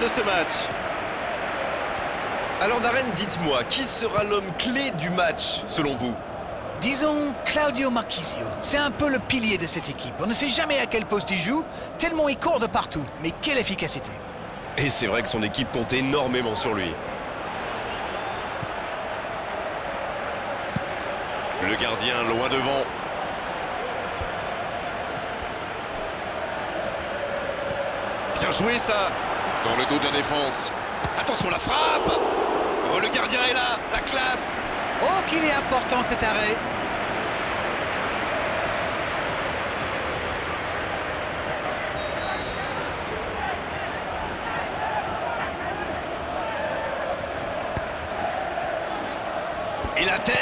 de ce match. Alors Darren, dites-moi, qui sera l'homme clé du match selon vous? Disons Claudio Marchisio. C'est un peu le pilier de cette équipe. On ne sait jamais à quel poste il joue, tellement il court de partout. Mais quelle efficacité Et c'est vrai que son équipe compte énormément sur lui. Le gardien loin devant. Bien joué ça Dans le dos de la défense. Attention la frappe. Oh le gardien est là. La classe. Oh qu'il est important cet arrêt. Et la tête.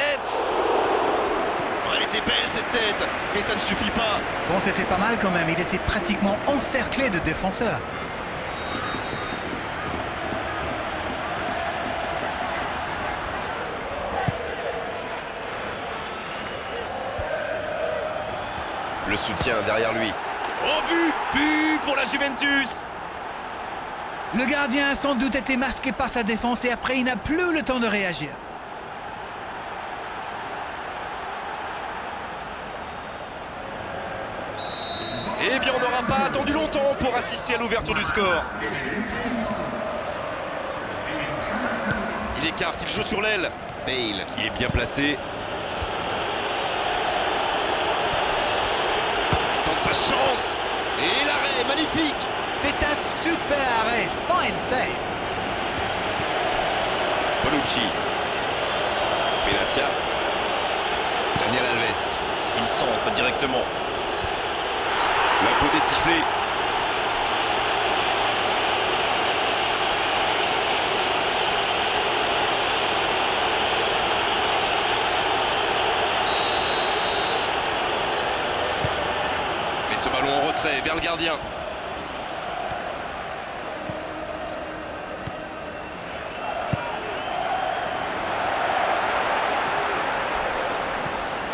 Oh, Elle était belle cette tête. Mais ça ne suffit pas. Bon, c'était pas mal quand même. Il était pratiquement encerclé de défenseurs. Le soutien derrière lui. Oh but But pour la Juventus Le gardien a sans doute été masqué par sa défense et après il n'a plus le temps de réagir. Eh bien, on n'aura pas attendu longtemps pour assister à l'ouverture du score. Il écarte, il joue sur l'aile. Bale qui est bien placé. Il tente sa chance. Et l'arrêt, magnifique. C'est un super arrêt. Fine save. Bonucci. Benatia. Daniel Alves. Il centre directement. La faute est sifflée. Et vers le gardien.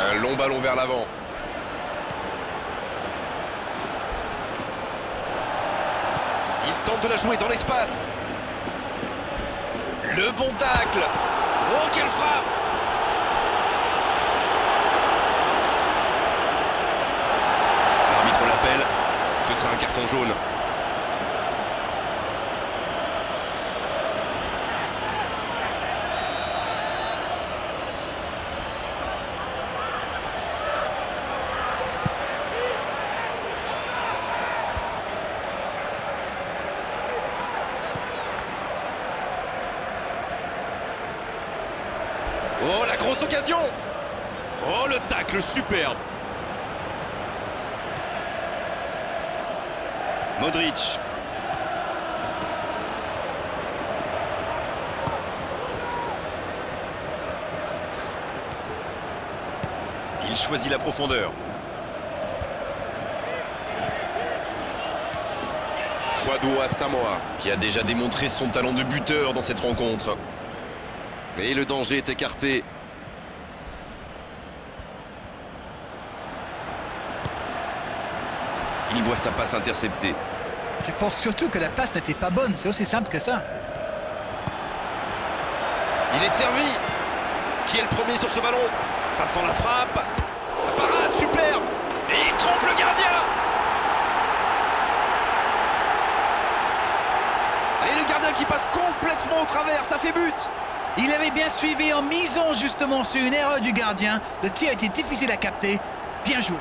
Un long ballon vers l'avant. Il tente de la jouer dans l'espace. Le bon tacle. Oh, quelle frappe L'arbitre l'appelle. Ce sera un carton jaune. Oh, la grosse occasion Oh, le tacle superbe Modric. Il choisit la profondeur. À Samoa, qui a déjà démontré son talent de buteur dans cette rencontre. Et le danger est écarté. Il voit sa passe interceptée. Je pense surtout que la passe n'était pas bonne. C'est aussi simple que ça. Il est servi. Qui est le premier sur ce ballon? Façon la frappe. La parade, superbe. Et il trompe le gardien. Et le gardien qui passe complètement au travers, ça fait but. Il avait bien suivi en misant justement sur une erreur du gardien. Le tir était difficile à capter. Bien joué.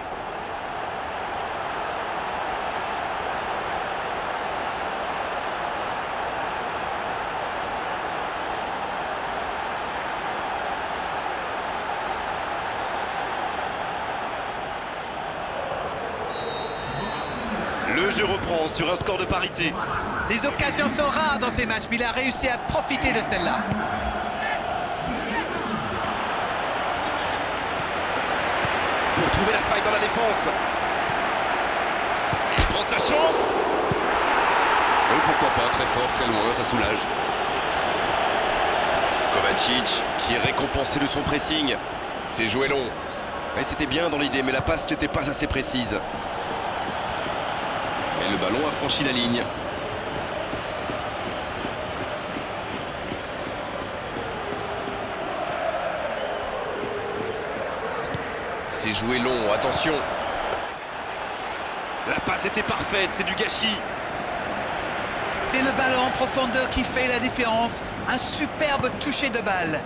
Sur un score de parité. Les occasions sont rares dans ces matchs, mais il a réussi à profiter de celle-là. Pour trouver la faille dans la défense. Il prend sa chance. Oh, pourquoi pas, très fort, très loin, ça soulage. Kovacic, qui est récompensé de son pressing. C'est joué long. Et c'était bien dans l'idée, mais la passe n'était pas assez précise. Le ballon a franchi la ligne. C'est joué long, attention. La passe était parfaite, c'est du gâchis. C'est le ballon en profondeur qui fait la différence. Un superbe toucher de balle.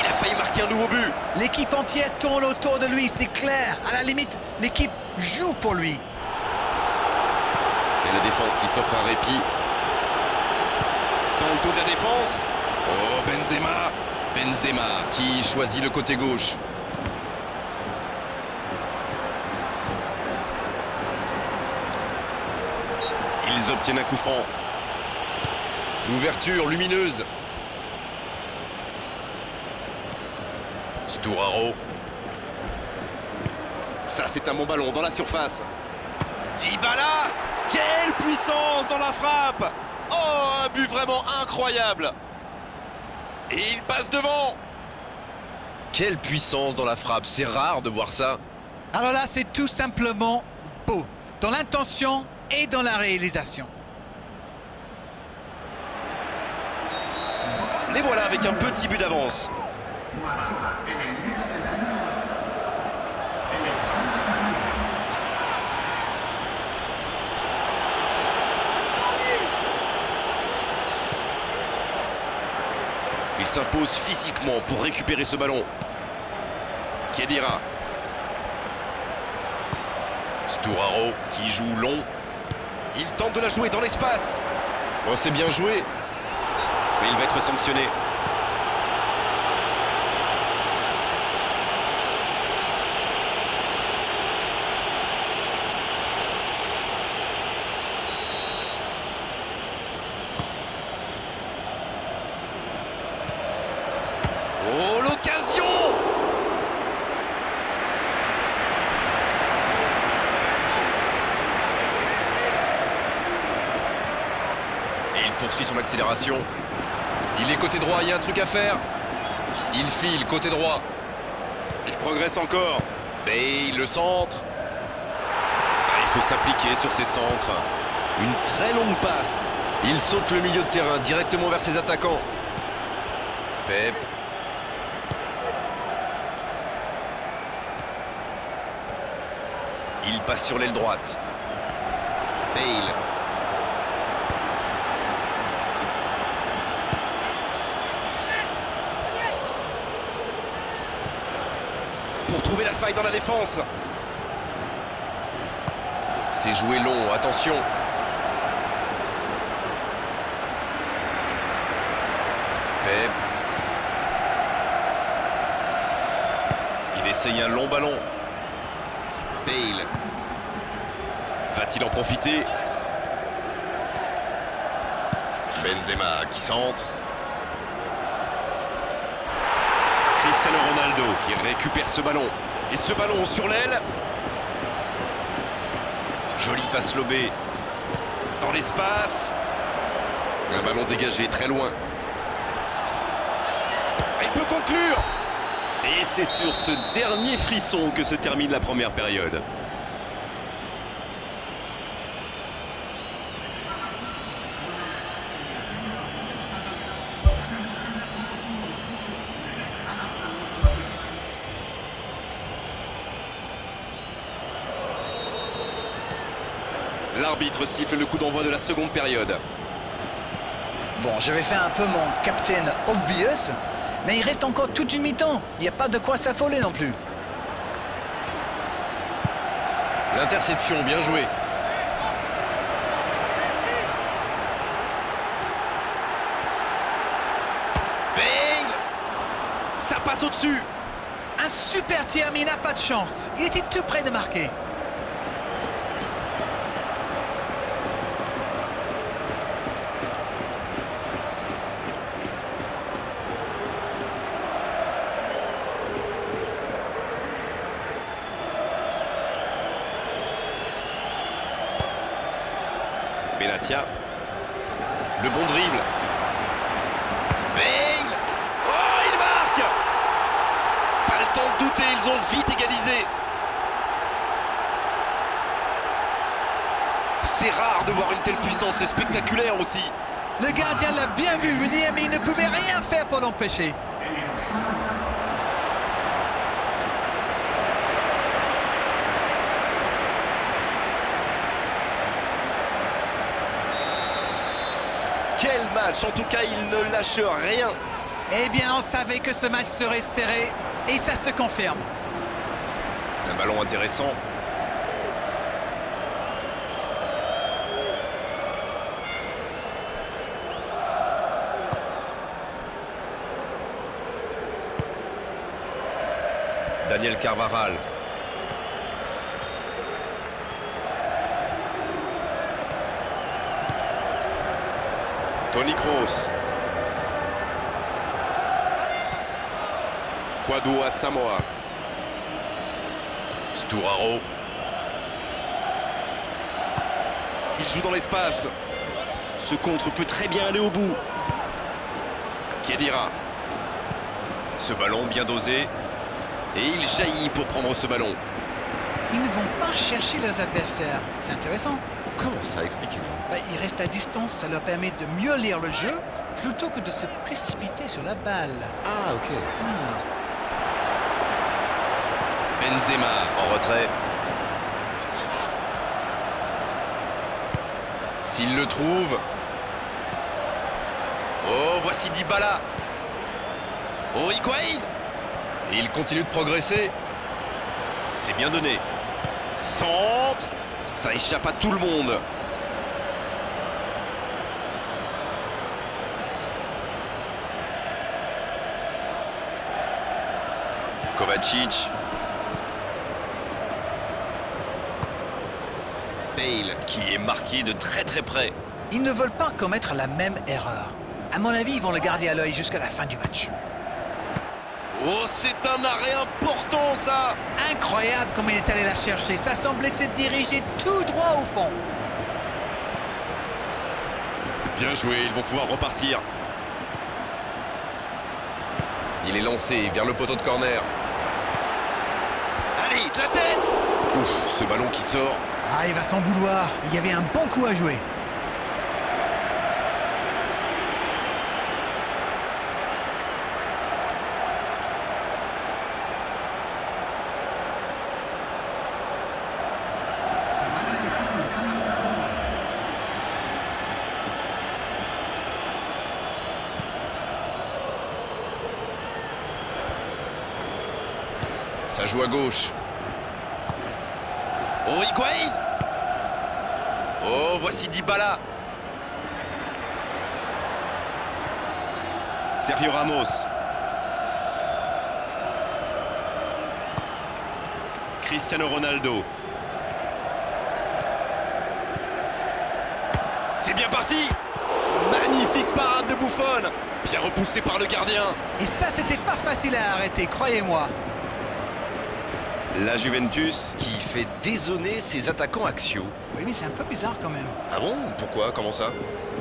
Il a failli marquer un nouveau but. L'équipe entière tourne autour de lui, c'est clair. À la limite, l'équipe joue pour lui. Défense qui s'offre un répit. Dans le tour de la défense. Oh, Benzema. Benzema qui choisit le côté gauche. Ils obtiennent un coup franc. L'ouverture lumineuse. Stouraro. Ça, c'est un bon ballon dans la surface. Dybala Quelle puissance dans la frappe Oh, un but vraiment incroyable Et il passe devant Quelle puissance dans la frappe, c'est rare de voir ça. Alors là, c'est tout simplement beau. Dans l'intention et dans la réalisation. Les voilà avec un petit but d'avance. S'impose physiquement pour récupérer ce ballon. Kedira. Stouraro qui joue long. Il tente de la jouer dans l'espace. Oh, c'est bien joué. Mais il va être sanctionné. Oh, l'occasion Et il poursuit son accélération. Il est côté droit, il y a un truc à faire. Il file côté droit. Il progresse encore. Bale, le centre. Ah, il faut s'appliquer sur ses centres. Une très longue passe. Il saute le milieu de terrain directement vers ses attaquants. Pep. Il passe sur l'aile droite. Bale. Pour trouver la faille dans la défense. C'est joué long, attention. Pep. Il essaye un long ballon. Bale. Va-t-il en profiter? Benzema qui centre. Ronaldo qui récupère ce ballon. Et ce ballon sur l'aile. Joli passe lobé. Dans l'espace. Un ballon dégagé très loin. Il peut conclure Et c'est sur ce dernier frisson que se termine la première période. L'arbitre siffle le coup d'envoi de la seconde période. Bon, je vais faire un peu mon captain obvious, mais il reste encore toute une mi-temps. Il n'y a pas de quoi s'affoler non plus. L'interception, bien joué. Bale Ça passe au-dessus Un super tir, mais il n'a pas de chance. Il était tout près de marquer. ils ont vite égalisé. C'est rare de voir une telle puissance, c'est spectaculaire aussi. Le gardien l'a bien vu venir, mais il ne pouvait rien faire pour l'empêcher. Quel match En tout cas, il ne lâche rien. Eh bien, on savait que ce match serait serré, et ça se confirme. Ballon intéressant. Daniel Carvaral. Tony Kroos. Quadou à Samoa. Il joue dans l'espace. Ce contre peut très bien aller au bout. Kedira. Ce ballon bien dosé. Et il jaillit pour prendre ce ballon. Ils ne vont pas chercher leurs adversaires. C'est intéressant. Comment ça Expliquez-moi. Bah, ils restent à distance, ça leur permet de mieux lire le jeu plutôt que de se précipiter sur la balle. Ah, ok. Hmm. Benzema en retrait. S'il le trouve. Oh, voici Dybala. Oh, Higuain Et il continue de progresser. C'est bien donné. Centre Ça échappe à tout le monde. Kovacic. Bale qui est marqué de très très près. Ils ne veulent pas commettre la même erreur. À mon avis, ils vont le garder à l'œil jusqu'à la fin du match. Oh, c'est un arrêt important, ça Incroyable comme il est allé la chercher. Ça semblait se diriger tout droit au fond. Bien joué, ils vont pouvoir repartir. Il est lancé vers le poteau de corner. Allez, de la tête Ouf, ce ballon qui sort. Ah, il va s'en vouloir. Il y avait un bon coup à jouer. Ça joue à gauche. Oh, Oh, voici Dybala. Sergio Ramos. Cristiano Ronaldo. C'est bien parti Magnifique parade de Buffon Bien repoussé par le gardien Et ça, c'était pas facile à arrêter, croyez-moi. La Juventus qui fait désonner ses attaquants axiaux. Oui, mais c'est un peu bizarre quand même. Ah bon? Pourquoi? Comment ça?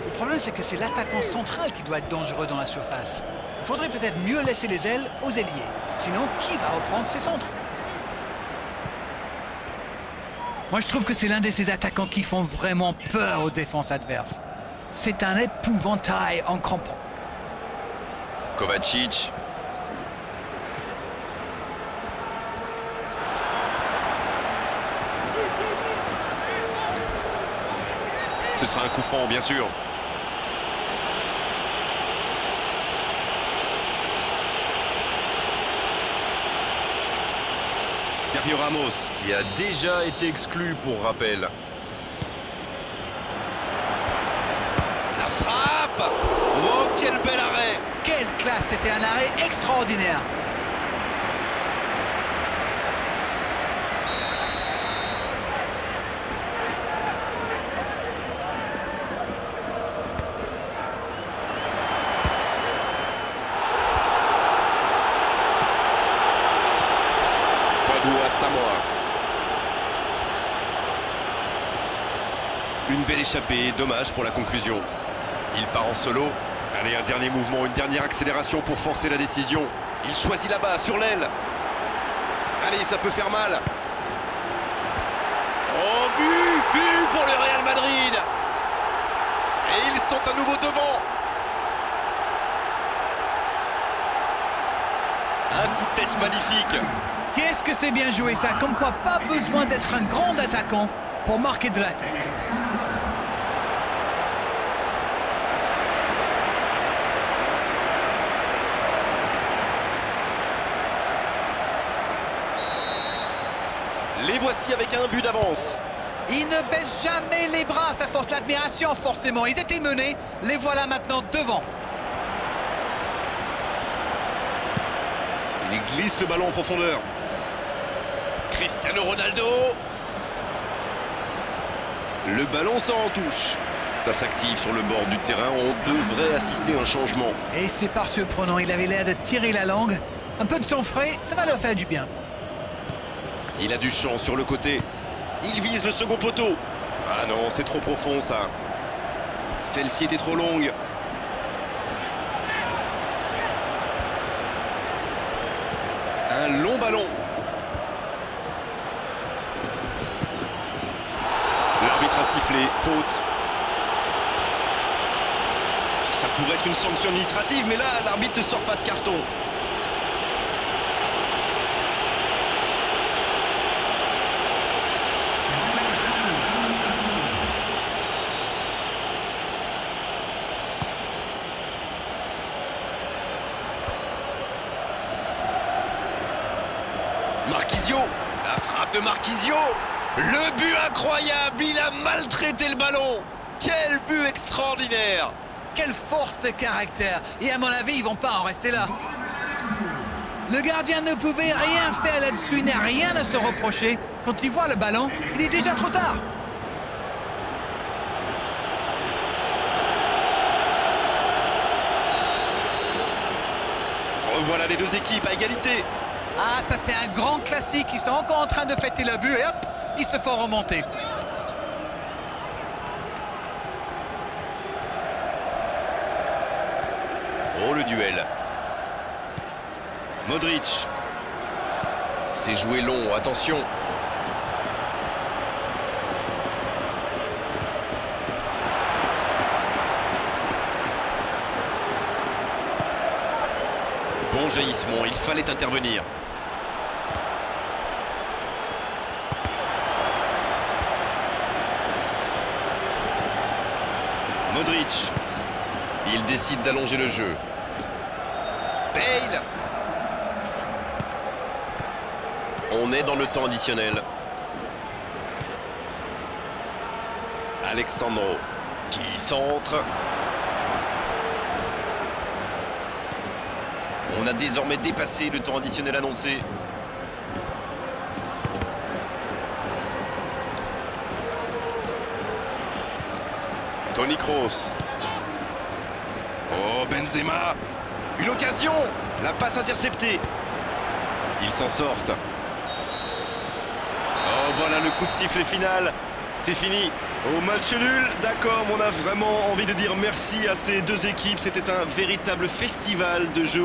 Le problème, c'est que c'est l'attaquant central qui doit être dangereux dans la surface. Il faudrait peut-être mieux laisser les ailes aux ailiers. Sinon, qui va reprendre ses centres? Moi, je trouve que c'est l'un de ces attaquants qui font vraiment peur aux défenses adverses. C'est un épouvantail en crampon. Kovacic. Ce sera un coup franc, bien sûr. Sergio Ramos. Qui a déjà été exclu pour rappel. La frappe Oh, quel bel arrêt Quelle classe C'était un arrêt extraordinaire. Quadou à Samoa. Une belle échappée, dommage pour la conclusion. Il part en solo. Allez, un dernier mouvement, une dernière accélération pour forcer la décision. Il choisit là-bas, sur l'aile. Allez, ça peut faire mal. Oh, but But pour le Real Madrid Et ils sont à nouveau devant. Un coup de tête magnifique. Qu'est-ce que c'est bien joué ça Comme quoi, pas besoin d'être un grand attaquant pour marquer de la tête. Les voici avec un but d'avance. Ils ne baissent jamais les bras, ça force l'admiration forcément. Ils étaient menés, les voilà maintenant devant. Il glisse le ballon en profondeur. Cristiano Ronaldo le ballon s'en touche. Ça s'active sur le bord du terrain. On devrait assister à un changement. Et c'est pas surprenant, il avait l'air de tirer la langue. Un peu de sang frais, ça va leur faire du bien. Il a du champ sur le côté. Il vise le second poteau. Ah non, c'est trop profond ça. Celle-ci était trop longue. Un long ballon. L'arbitre a sifflé, faute. Ça pourrait être une sanction administrative, mais là, l'arbitre ne sort pas de carton. Marquisio La frappe de Marquisio Le but incroyable maltraité le ballon Quel but extraordinaire Quelle force de caractère Et à mon avis, ils vont pas en rester là. Le gardien ne pouvait rien faire là-dessus, il n'a rien à se reprocher. Quand il voit le ballon, il est déjà trop tard. Revoilà les deux équipes à égalité Ah, ça c'est un grand classique. Ils sont encore en train de fêter le but et hop, ils se font remonter. Le duel Modric C'est joué long, attention Bon jaillissement, il fallait intervenir. Modric. Il décide d'allonger le jeu. Bale On est dans le temps additionnel. Alexandro qui centre. On a désormais dépassé le temps additionnel annoncé. Tony Kroos. Oh, Benzema Une occasion La passe interceptée. Ils s'en sortent. Voilà le coup de sifflet final. C'est fini. Au match nul, d'accord, on a vraiment envie de dire merci à ces deux équipes. C'était un véritable festival de jeux